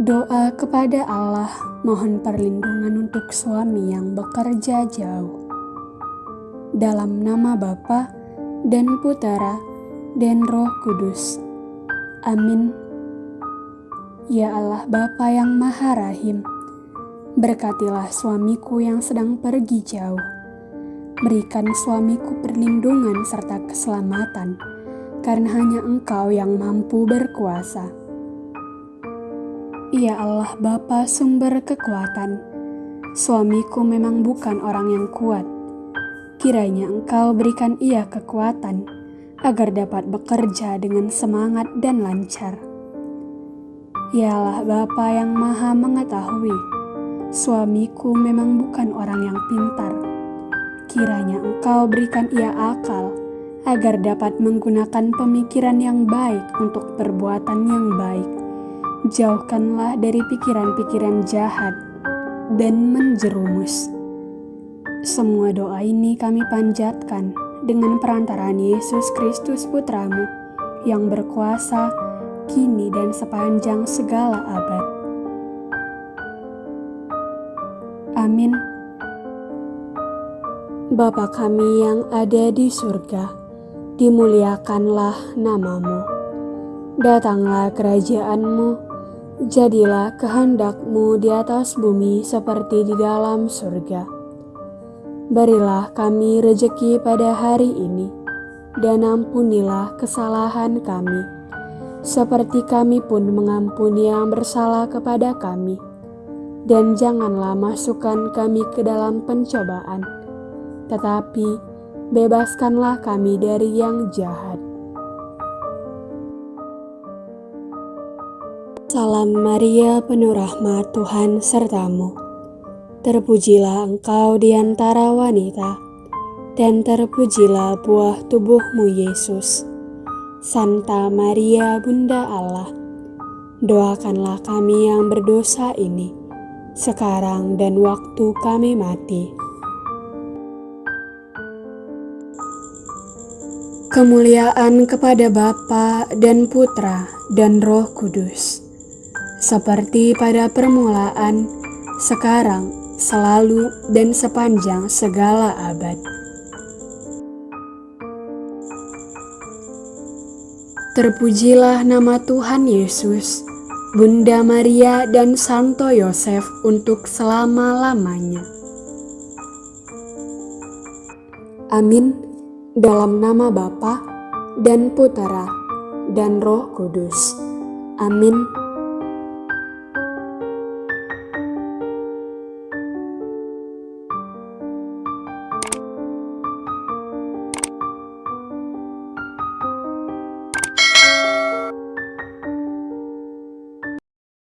Doa kepada Allah mohon perlindungan untuk suami yang bekerja jauh. Dalam nama Bapa dan Putera dan Roh Kudus. Amin. Ya Allah Bapa yang Maha Rahim, berkatilah suamiku yang sedang pergi jauh. Berikan suamiku perlindungan serta keselamatan, karena hanya Engkau yang mampu berkuasa. Ya Allah Bapa sumber kekuatan, suamiku memang bukan orang yang kuat. Kiranya Engkau berikan ia kekuatan agar dapat bekerja dengan semangat dan lancar. Allah Bapa yang maha mengetahui, suamiku memang bukan orang yang pintar. Kiranya Engkau berikan ia akal agar dapat menggunakan pemikiran yang baik untuk perbuatan yang baik jauhkanlah dari pikiran-pikiran jahat dan menjerumus. Semua doa ini kami panjatkan dengan perantaraan Yesus Kristus Putramu yang berkuasa kini dan sepanjang segala abad. Amin. Bapa kami yang ada di surga, dimuliakanlah namamu. Datanglah kerajaanmu, Jadilah kehendakmu di atas bumi seperti di dalam surga. Berilah kami rejeki pada hari ini, dan ampunilah kesalahan kami, seperti kami pun mengampuni yang bersalah kepada kami. Dan janganlah masukkan kami ke dalam pencobaan, tetapi bebaskanlah kami dari yang jahat. Salam Maria, penuh rahmat Tuhan sertamu. Terpujilah engkau di antara wanita, dan terpujilah buah tubuhmu Yesus. Santa Maria, Bunda Allah, doakanlah kami yang berdosa ini, sekarang dan waktu kami mati. Kemuliaan kepada Bapa dan Putra dan Roh Kudus seperti pada permulaan, sekarang, selalu, dan sepanjang segala abad. Terpujilah nama Tuhan Yesus, Bunda Maria, dan Santo Yosef untuk selama-lamanya. Amin. Dalam nama Bapa dan Putera dan Roh Kudus. Amin.